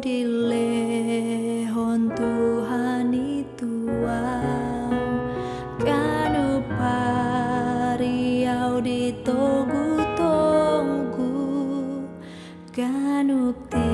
Di Tuhan itu Kanu pariau di togu-togu kanu ti